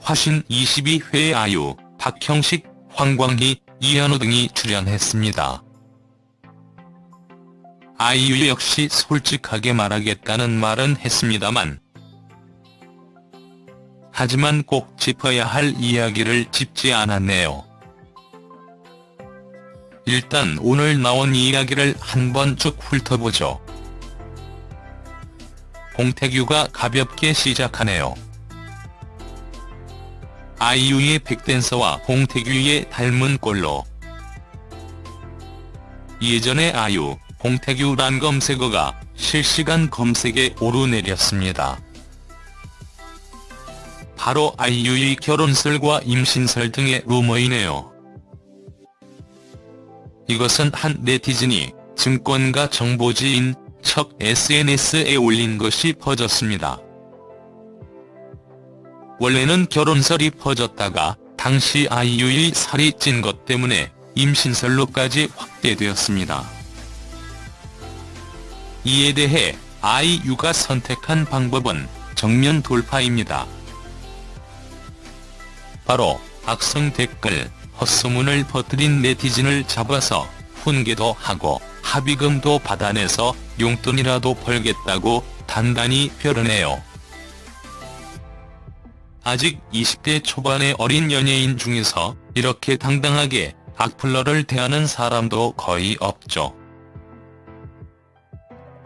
화신 22회 아유, 박형식, 황광희, 이현우 등이 출연했습니다. 아이유 역시 솔직하게 말하겠다는 말은 했습니다만 하지만 꼭 짚어야 할 이야기를 짚지 않았네요. 일단 오늘 나온 이야기를 한번 쭉 훑어보죠. 봉태규가 가볍게 시작하네요. 아이유의 백댄서와 봉태규의 닮은 꼴로 예전에 아유, 봉태규란 검색어가 실시간 검색에 오르내렸습니다. 바로 아이유의 결혼설과 임신설 등의 루머이네요. 이것은 한 네티즌이 증권가 정보지인 척 SNS에 올린 것이 퍼졌습니다. 원래는 결혼설이 퍼졌다가 당시 아이유의 살이 찐 것 때문에 임신설로까지 확대되었습니다. 이에 대해 아이유가 선택한 방법은 정면 돌파입니다. 바로 악성 댓글, 헛소문을 퍼뜨린 네티즌을 잡아서 훈계도 하고 합의금도 받아내서 용돈이라도 벌겠다고 단단히 표현해요. 아직 20대 초반의 어린 연예인 중에서 이렇게 당당하게 악플러를 대하는 사람도 거의 없죠.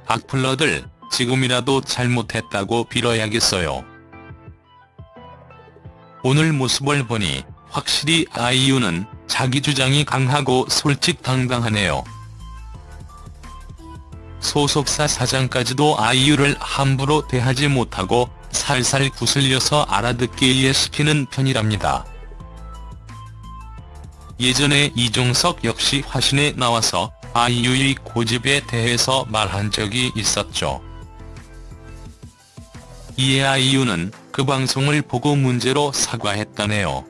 악플러들 지금이라도 잘못했다고 빌어야겠어요. 오늘 모습을 보니 확실히 아이유는 자기 주장이 강하고 솔직당당하네요. 소속사 사장까지도 아이유를 함부로 대하지 못하고 살살 구슬려서 알아듣게 이해시키는 편이랍니다. 예전에 이종석 역시 화신에 나와서 아이유의 고집에 대해서 말한 적이 있었죠. 이에 아이유는 그 방송을 보고 문제로 사과했다네요.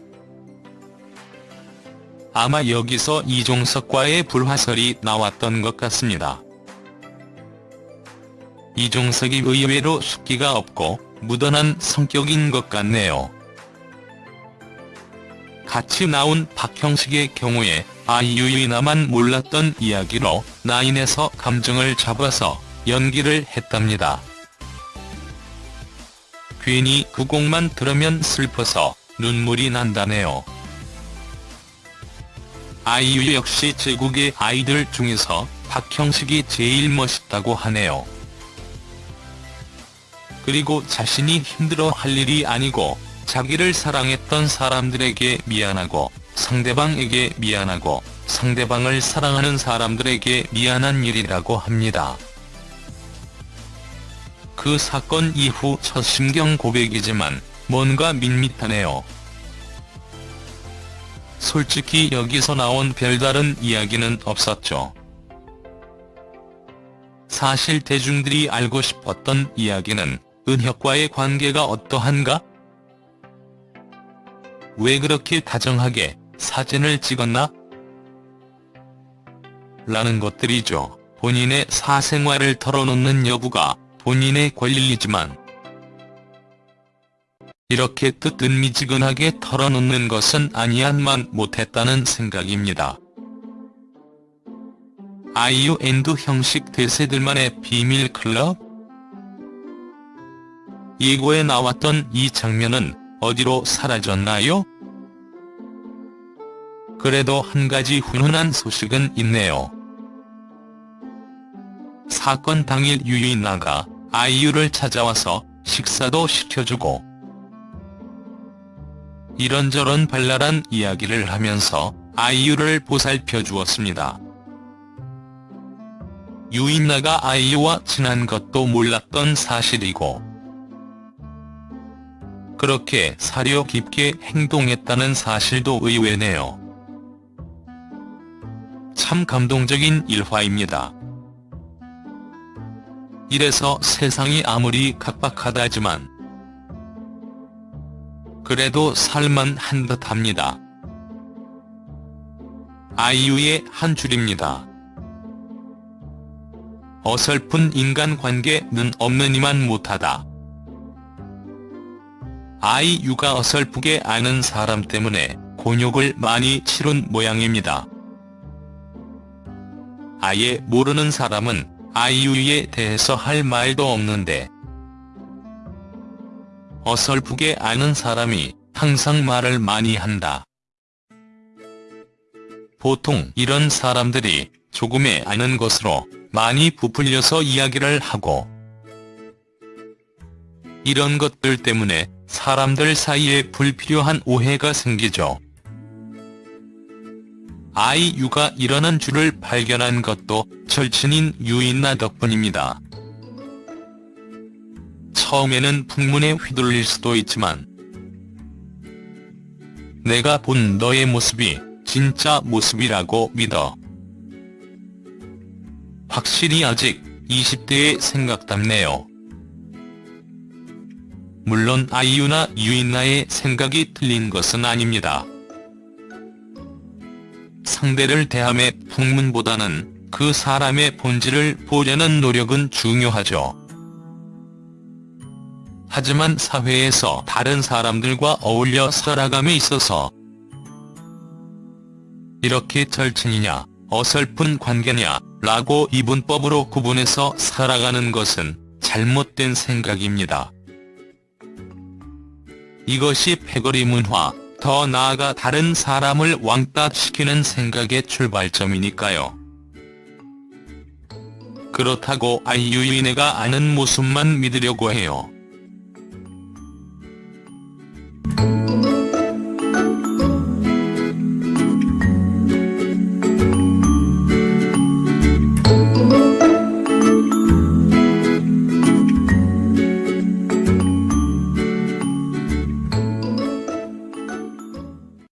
아마 여기서 이종석과의 불화설이 나왔던 것 같습니다. 이종석이 의외로 숙기가 없고 무던한 성격인 것 같네요. 같이 나온 박형식의 경우에 아이유의 나만 몰랐던 이야기로 나인에서 감정을 잡아서 연기를 했답니다. 괜히 그 곡만 들으면 슬퍼서 눈물이 난다네요. 아이유 역시 제국의 아이들 중에서 박형식이 제일 멋있다고 하네요. 그리고 자신이 힘들어 할 일이 아니고 자기를 사랑했던 사람들에게 미안하고 상대방에게 미안하고 상대방을 사랑하는 사람들에게 미안한 일이라고 합니다. 그 사건 이후 첫 심경 고백이지만 뭔가 밋밋하네요. 솔직히 여기서 나온 별다른 이야기는 없었죠. 사실 대중들이 알고 싶었던 이야기는 은혁과의 관계가 어떠한가? 왜 그렇게 다정하게 사진을 찍었나? 라는 것들이죠. 본인의 사생활을 털어놓는 여부가 본인의 권리이지만 이렇게 뜨뜻미지근하게 털어놓는 것은 아니함만 못했다는 생각입니다. 아이유 and 현식 대세들만의 비밀 클럽? 예고에 나왔던 이 장면은 어디로 사라졌나요? 그래도 한 가지 훈훈한 소식은 있네요. 사건 당일 유인나가 아이유를 찾아와서 식사도 시켜주고 이런저런 발랄한 이야기를 하면서 아이유를 보살펴 주었습니다. 유인나가 아이유와 친한 것도 몰랐던 사실이고 그렇게 사려 깊게 행동했다는 사실도 의외네요. 참 감동적인 일화입니다. 이래서 세상이 아무리 각박하다지만 그래도 살만한 듯합니다. 아이유의 한 줄입니다. 어설픈 인간관계는 없는 이만 못하다. 아이유가 어설프게 아는 사람 때문에 곤욕을 많이 치른 모양입니다. 아예 모르는 사람은 아이유에 대해서 할 말도 없는데 어설프게 아는 사람이 항상 말을 많이 한다. 보통 이런 사람들이 조금의 아는 것으로 많이 부풀려서 이야기를 하고 이런 것들 때문에 사람들 사이에 불필요한 오해가 생기죠. 아이유가 이러는 줄을 발견한 것도 절친인 유인나 덕분입니다. 처음에는 풍문에 휘둘릴 수도 있지만 내가 본 너의 모습이 진짜 모습이라고 믿어. 확실히 아직 20대의 생각답네요. 물론 아이유나 유인나의 생각이 틀린 것은 아닙니다. 상대를 대함의 풍문보다는 그 사람의 본질을 보려는 노력은 중요하죠. 하지만 사회에서 다른 사람들과 어울려 살아감에 있어서 이렇게 절친이냐 어설픈 관계냐 라고 이분법으로 구분해서 살아가는 것은 잘못된 생각입니다. 이것이 패거리 문화, 더 나아가 다른 사람을 왕따시키는 생각의 출발점이니까요. 그렇다고 아이유인애가 아는 모습만 믿으려고 해요.